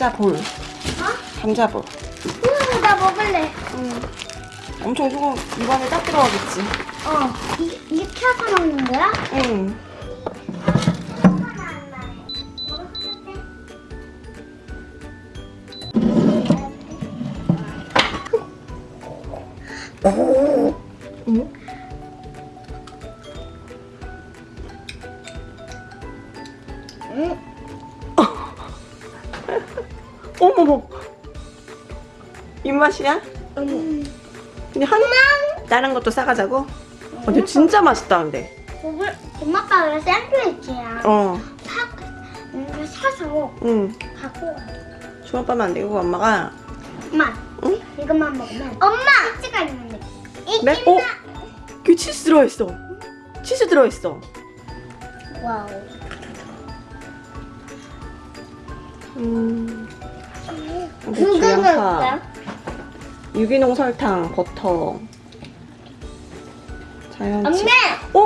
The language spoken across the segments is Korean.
감자볼. 어? 감자볼. 음, 나 먹을래. 음. 엄청 조금 입안에 딱 들어가겠지. 어. 이, 이 켜서 먹는 거야? 응. 응? 응. 입맛이야? 음. 근데 한 다른 것도 싸가자고? 어, 근데 진짜 맛있다 근데. 먹을, 엄마 아빠가 샌드위치야. 어. 사, 음, 사서 응. 갖고 가. 주먹밥 안 되고 엄마가 엄마, 응? 이것만 먹으면. 엄마! 치즈가 있는데. 이 네? 김나. 어? 그 치즈 들어있어. 치즈 들어있어. wow. 음. 근데 그거는 주양파? 유기농 설탕, 버터. 자연치. 엄마!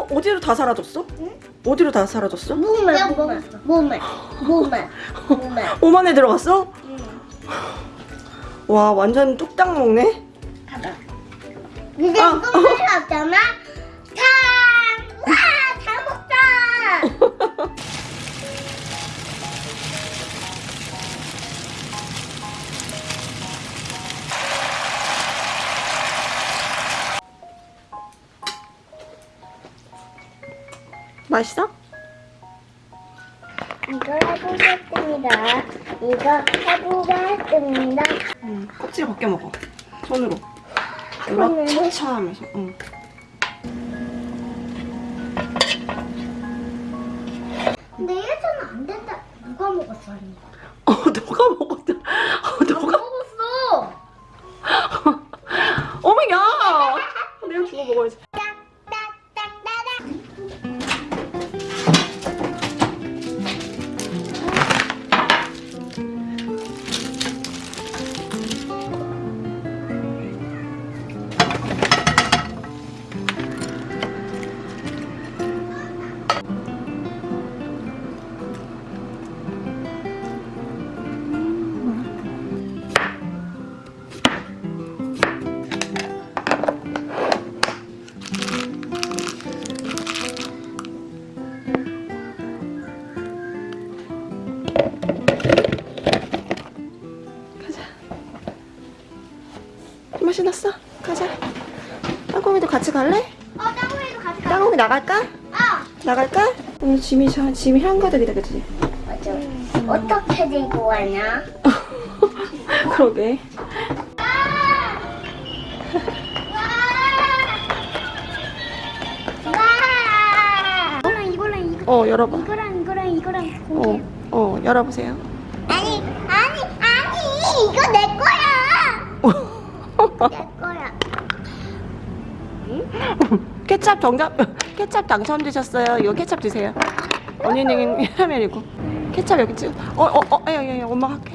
어? 어디로 다 사라졌어? 응? 어디로 다 사라졌어? 몸에, 몸에, 몸에, 몸에, 몸에. 몸 안에 들어갔어? 응. 와 완전 뚝딱 먹네. 가봐. 이제 아. 꿈을 없잖아? 맛있어? 이거 해보겠습니다. 이거 해보겠습니다. 응. 껍질 벗겨 먹어. 손으로. 손으로? 차차 하면서. 응. 근데 예전에 안 된다. 누가 먹었어? 아니? 어 너가 먹었다. 맛이 났어. 가자. 땅콩이도 같이 갈래? 어, 땅콩이도 같이 가. 땅콩이 나갈까? 아, 나갈까? 오늘 짐이 저 짐이 한가득이다, 그치? 맞아. 어떻게 들고 가냐? 그러게. 어, 열어봐. 이거랑 이거랑 이거랑 어, 공개. 어, 열어보세요. 아니 아니 아니 이거 내 거야. 내 거야. 케찹 정답, 케찹 당첨되셨어요. 이거 케찹 드세요. 언니는 라면이고. 케찹 여기 찍어. 어, 어, 어, 야, 야, 야, 엄마가 할게.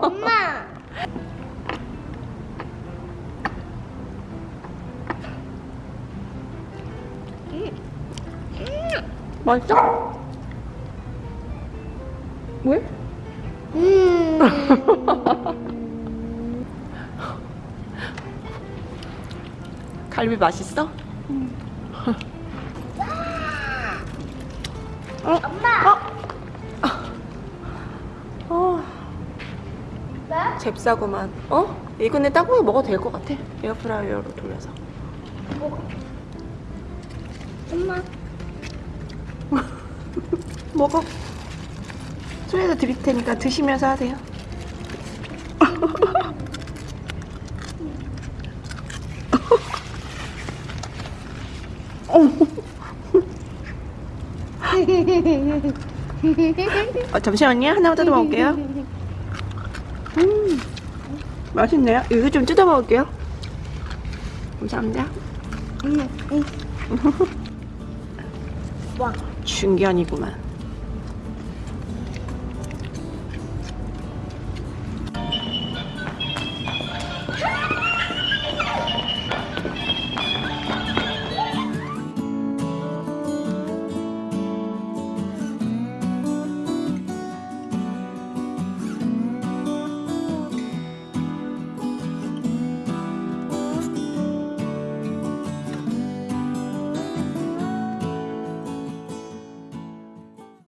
엄마. 맛있어? 왜? 음. 갈비 맛있어? 어? 엄마. 어? 어, 나? 잽싸구만. 어? 이거는 땅콩이 먹어도 될 것 같아. 에어프라이어로 돌려서. 먹어. 엄마. 먹어. 손에서 드릴 테니까 드시면서 하세요. 어, 잠시만요. 하나만 뜯어 먹을게요. 음, 맛있네요. 이거 좀 뜯어 먹을게요. 감사합니다. 응, 응. 와. 중견이구만.